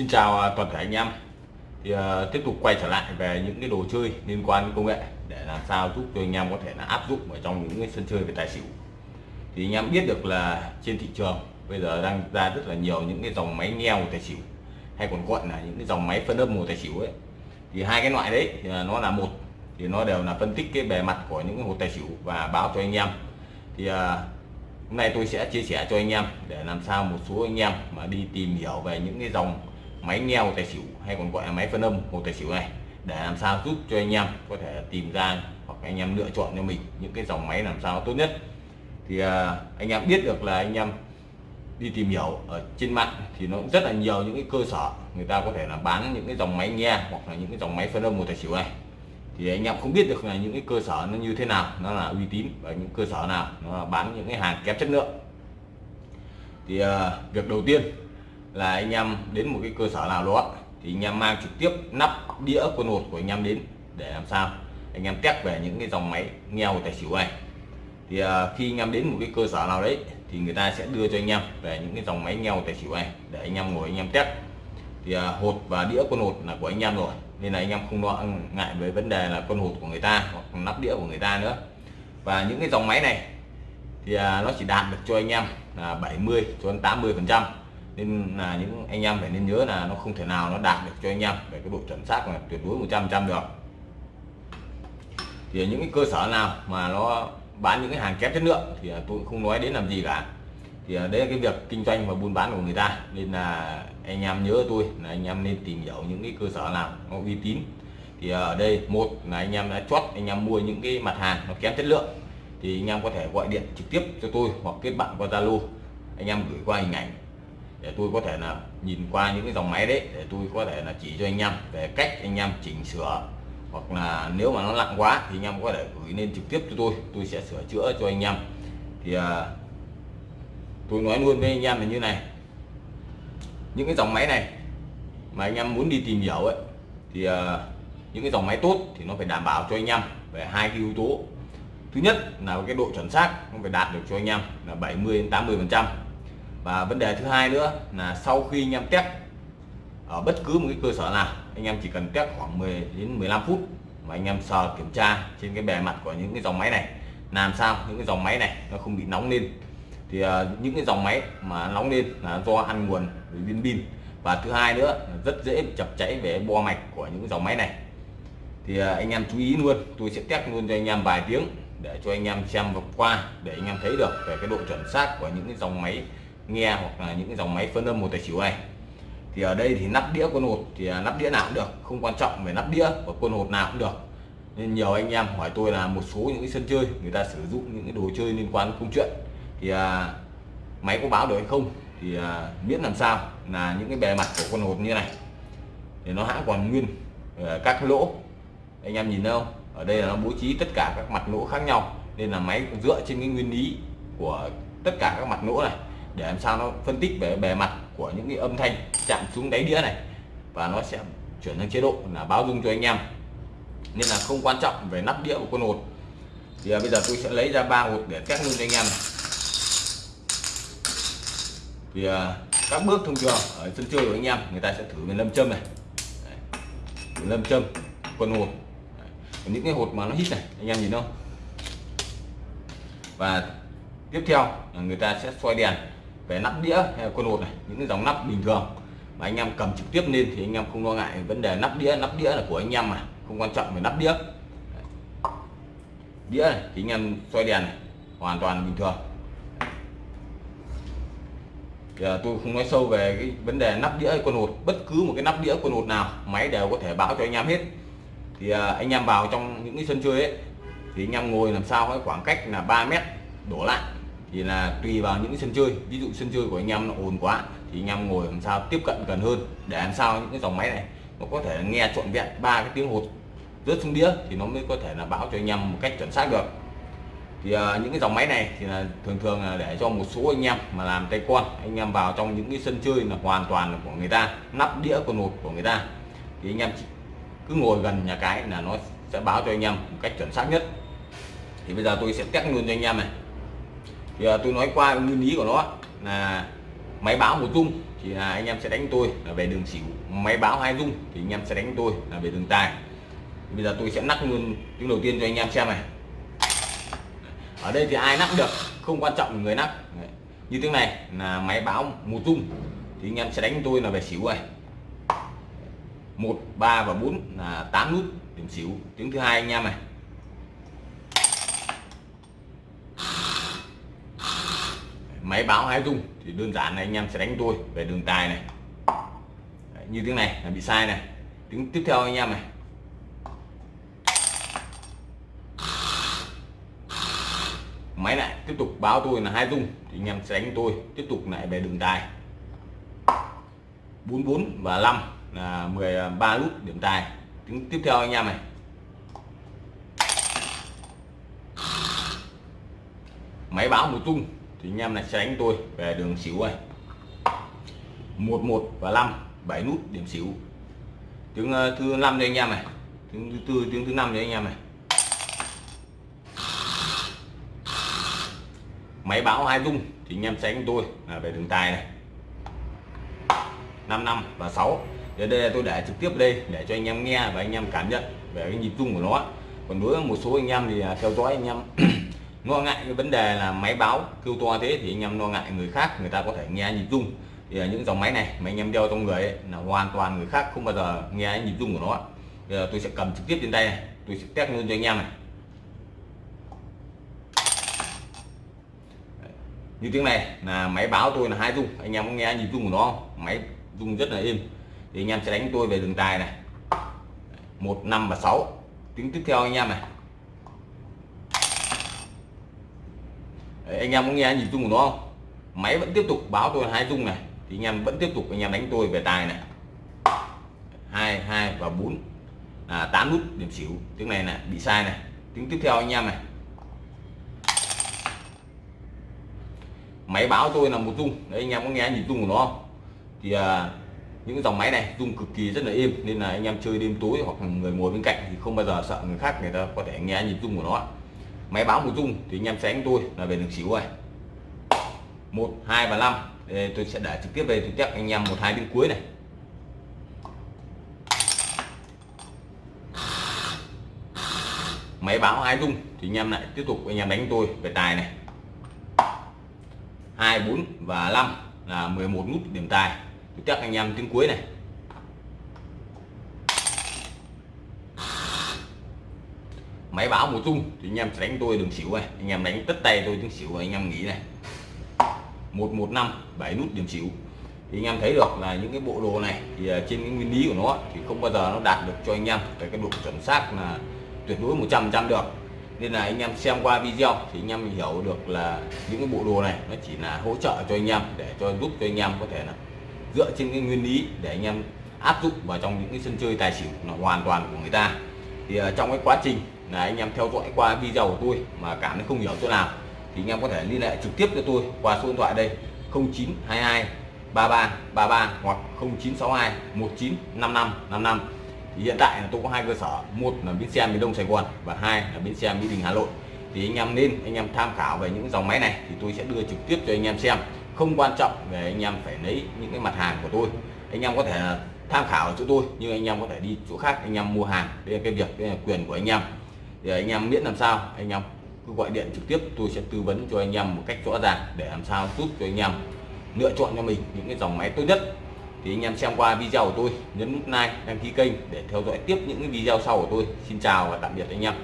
Xin chào à, toàn thể anh em. Thì uh, tiếp tục quay trở lại về những cái đồ chơi liên quan đến công nghệ để làm sao giúp cho anh em có thể là áp dụng ở trong những cái sân chơi về tài xỉu. Thì anh em biết được là trên thị trường bây giờ đang ra rất là nhiều những cái dòng máy nghe tài xỉu hay còn gọi là những cái dòng máy phân âm mùa tài xỉu ấy. Thì hai cái loại đấy thì nó là một thì nó đều là phân tích cái bề mặt của những cái hột tài xỉu và báo cho anh em. Thì uh, hôm nay tôi sẽ chia sẻ cho anh em để làm sao một số anh em mà đi tìm hiểu về những cái dòng máy nghe một tài xỉu hay còn gọi là máy phân âm một tài xỉu này để làm sao giúp cho anh em có thể tìm ra hoặc anh em lựa chọn cho mình những cái dòng máy làm sao tốt nhất. Thì à, anh em biết được là anh em đi tìm hiểu ở trên mạng thì nó cũng rất là nhiều những cái cơ sở người ta có thể là bán những cái dòng máy nghe hoặc là những cái dòng máy phân âm một tài xỉu này. Thì anh em không biết được là những cái cơ sở nó như thế nào nó là uy tín và những cơ sở nào nó bán những cái hàng kém chất lượng. Thì uh, việc đầu tiên là anh em đến một cái cơ sở nào đó thì anh em mang trực tiếp nắp đĩa quân hột của anh em đến để làm sao anh em test về những cái dòng máy nghe hồ tài xỉu này thì khi anh em đến một cái cơ sở nào đấy thì người ta sẽ đưa cho anh em về những cái dòng máy nghe hồ tài xỉu này để anh em ngồi anh em test thì hột và đĩa quân hột là của anh em rồi nên là anh em không lo ngại với vấn đề là con hột của người ta hoặc nắp đĩa của người ta nữa và những cái dòng máy này thì nó chỉ đạt được cho anh em là 70 cho đến 80 phần trăm nên là những anh em phải nên nhớ là nó không thể nào nó đạt được cho anh em về cái độ chuẩn xác là tuyệt đối 100 trăm được. Thì những cái cơ sở nào mà nó bán những cái hàng kém chất lượng thì tôi không nói đến làm gì cả. Thì đấy là cái việc kinh doanh và buôn bán của người ta. Nên là anh em nhớ tôi là anh em nên tìm hiểu những cái cơ sở nào nó uy tín. Thì ở đây một là anh em đã chót anh em mua những cái mặt hàng nó kém chất lượng thì anh em có thể gọi điện trực tiếp cho tôi hoặc kết bạn qua Zalo. Anh em gửi qua hình ảnh để tôi có thể là nhìn qua những cái dòng máy đấy để tôi có thể là chỉ cho anh em về cách anh em chỉnh sửa. Hoặc là nếu mà nó nặng quá thì anh em có thể gửi lên trực tiếp cho tôi tôi sẽ sửa chữa cho anh em. Thì à, tôi nói luôn với anh em là như này. Những cái dòng máy này mà anh em muốn đi tìm hiểu ấy thì à, những cái dòng máy tốt thì nó phải đảm bảo cho anh em về hai cái yếu tố. Thứ nhất là cái độ chuẩn xác nó phải đạt được cho anh em là 70 đến 80 phần trăm và vấn đề thứ hai nữa là sau khi anh em test ở bất cứ một cái cơ sở nào anh em chỉ cần test khoảng 10 đến 15 phút mà anh em sờ kiểm tra trên cái bề mặt của những cái dòng máy này. Làm sao những cái dòng máy này nó không bị nóng lên. Thì uh, những cái dòng máy mà nóng lên là do ăn nguồn viên pin. Và thứ hai nữa rất dễ chập cháy về bo mạch của những dòng máy này. Thì uh, anh em chú ý luôn tôi sẽ test luôn cho anh em vài tiếng để cho anh em xem vượt qua để anh em thấy được về cái độ chuẩn xác của những cái dòng máy nghe hoặc là những cái dòng máy phân âm một tài xỉu này. Thì ở đây thì nắp đĩa quân hột thì à, nắp đĩa nào cũng được không quan trọng về nắp đĩa và quân hột nào cũng được. Nên nhiều anh em hỏi tôi là một số những cái sân chơi người ta sử dụng những cái đồ chơi liên quan đến công chuyện. Thì à, máy có báo được hay không thì à, miễn làm sao là những cái bề mặt của con hột như này. Thì nó hãng còn nguyên à, các lỗ. Anh em nhìn thấy không? Ở đây là nó bố trí tất cả các mặt lỗ khác nhau nên là máy dựa trên cái nguyên lý của tất cả các mặt lỗ này để làm sao nó phân tích về bề mặt của những cái âm thanh chạm xuống đáy đĩa này. Và nó sẽ chuyển sang chế độ là báo dung cho anh em. Nên là không quan trọng về nắp đĩa của con hột. Thì à, bây giờ tôi sẽ lấy ra ba hột để test luôn cho anh em thì à, các bước thông thường ở sân chơi của anh em, người ta sẽ thử về lâm châm này. Đấy. lâm châm con hột. Đấy. những cái hột mà nó hít này, anh em nhìn không? Và tiếp theo là người ta sẽ xoay đèn về nắp đĩa hay là con hột này, những cái dòng nắp bình thường mà anh em cầm trực tiếp lên thì anh em không lo ngại vấn đề nắp đĩa. Nắp đĩa là của anh em mà, không quan trọng về nắp đĩa. Đĩa này thì anh em xoay đèn này, hoàn toàn bình thường. Thì à, tôi không nói sâu về cái vấn đề nắp đĩa con hột bất cứ một cái nắp đĩa, con hột nào, máy đều có thể báo cho anh em hết. Thì à, anh em vào trong những cái sân chơi ấy, thì anh em ngồi làm sao cái khoảng cách là 3 mét đổ lại thì là tùy vào những sân chơi. Ví dụ sân chơi của anh em nó ồn quá thì anh em ngồi làm sao tiếp cận gần hơn để làm sao những cái dòng máy này nó có thể nghe trọn vẹn ba cái tiếng hột rớt xuống đĩa thì nó mới có thể là báo cho anh em một cách chuẩn xác được. Thì uh, những cái dòng máy này thì là thường thường là để cho một số anh em mà làm tay con anh em vào trong những cái sân chơi là hoàn toàn là của người ta nắp đĩa con hột của người ta thì anh em cứ ngồi gần nhà cái là nó sẽ báo cho anh em một cách chuẩn xác nhất. Thì bây giờ tôi sẽ test luôn cho anh em này thì à, tôi nói qua nguyên lý của nó là máy báo một dung thì là anh em sẽ đánh tôi là về đường xỉu. Máy báo hai dung thì anh em sẽ đánh tôi là về đường tài. Bây giờ tôi sẽ nắp luôn tiếng đầu tiên cho anh em xem này. Ở đây thì ai nắp được không quan trọng người nắp như tiếng này là máy báo một dung thì anh em sẽ đánh tôi là về xỉu này. Một ba và bốn là tám nút điểm xỉu. Tiếng thứ hai anh em này. Máy báo hai dung thì đơn giản là anh em sẽ đánh tôi về đường tài này. Đấy, như tiếng này là bị sai này. Tiếng tiếp theo anh em này. Máy lại tiếp tục báo tôi là hai dung thì anh em sẽ đánh tôi tiếp tục lại về đường tài. 44 và 5 là 13 nút điểm tài. Tiếng tiếp theo anh em này. Máy báo một tung thì anh em này tránh tôi về đường xỉu này 11 và 5 7 nút điểm xỉu. Tiếng ờ, thứ năm đây anh em này. Tiếng thứ tư, tiếng thứ năm đây anh em này. Máy báo hai dung thì anh em tránh tôi là về đường tài này. 5 năm và 6 để đây là tôi để trực tiếp đây, để cho anh em nghe và anh em cảm nhận về cái nhịp rung của nó. Còn đối với một số anh em thì à, theo dõi anh em lo ngại cái vấn đề là máy báo kêu to thế thì anh em lo ngại người khác người ta có thể nghe nhịp rung. Thì những dòng máy này mà anh em đeo trong người ấy, là hoàn toàn người khác không bao giờ nghe nhịp rung của nó. Bây giờ tôi sẽ cầm trực tiếp trên tay này tôi sẽ test luôn cho anh em này. Như tiếng này là máy báo tôi là hai rung anh em có nghe nhịp rung của nó không? máy rung rất là êm. Thì anh em sẽ đánh tôi về đường tài này. Một năm và sáu. Tiếng tiếp theo anh em này. Đấy, anh em có nghe nhịp rung của nó không? Máy vẫn tiếp tục báo tôi hai rung này thì anh em vẫn tiếp tục anh em đánh tôi về tài này. Hai hai và bốn. Là tám nút điểm xỉu tiếng này này bị sai này. Tiếng tiếp theo anh em này. Máy báo tôi là một rung đấy anh em có nghe nhịp rung của nó không? Thì à, những dòng máy này rung cực kỳ rất là êm nên là anh em chơi đêm tối hoặc người ngồi bên cạnh thì không bao giờ sợ người khác người ta có thể nghe nhịp rung của nó máy báo một dung thì anh em sẽ đánh tôi là về đường xỉu rồi. Một, hai và năm. Tôi sẽ để trực tiếp về trực tiếp anh em một, hai tiếng cuối này. Máy báo hai dung thì anh em lại tiếp tục anh em đánh tôi về tài này. Hai, bốn và năm là 11 nút điểm tài. Trực tiếp anh em tiếng cuối này. Máy báo một chung thì anh em sẽ đánh tôi đường xỉu này. Anh em đánh tất tay tôi tiếng xỉu anh em nghĩ này. 115 7 nút điểm xỉu. Thì anh em thấy được là những cái bộ đồ này thì à, trên cái nguyên lý của nó thì không bao giờ nó đạt được cho anh em về cái độ chuẩn xác là tuyệt đối 100 trăm được. Nên là anh em xem qua video thì anh em hiểu được là những cái bộ đồ này nó chỉ là hỗ trợ cho anh em để cho giúp cho anh em có thể là dựa trên cái nguyên lý để anh em áp dụng vào trong những cái sân chơi tài xỉu là hoàn toàn của người ta. Thì à, trong cái quá trình là anh em theo dõi qua video của tôi mà cảm thấy không hiểu chỗ nào, thì anh em có thể liên hệ trực tiếp cho tôi qua số điện thoại đây 0922 33 33 hoặc 0962 1955 55 thì hiện tại là tôi có hai cơ sở, một là bến xe miền đông sài gòn và hai là bến xe mỹ đình hà nội. Thì anh em nên, anh em tham khảo về những dòng máy này thì tôi sẽ đưa trực tiếp cho anh em xem. Không quan trọng về anh em phải lấy những cái mặt hàng của tôi. Anh em có thể tham khảo ở chỗ tôi, nhưng anh em có thể đi chỗ khác, anh em mua hàng. Đây là cái việc, đây là quyền của anh em thì anh em miễn làm sao. Anh em cứ gọi điện trực tiếp, tôi sẽ tư vấn cho anh em một cách rõ ràng để làm sao giúp cho anh em lựa chọn cho mình những cái dòng máy tốt nhất. Thì anh em xem qua video của tôi, nhấn nút like, đăng ký kênh để theo dõi tiếp những video sau của tôi. Xin chào và tạm biệt anh em.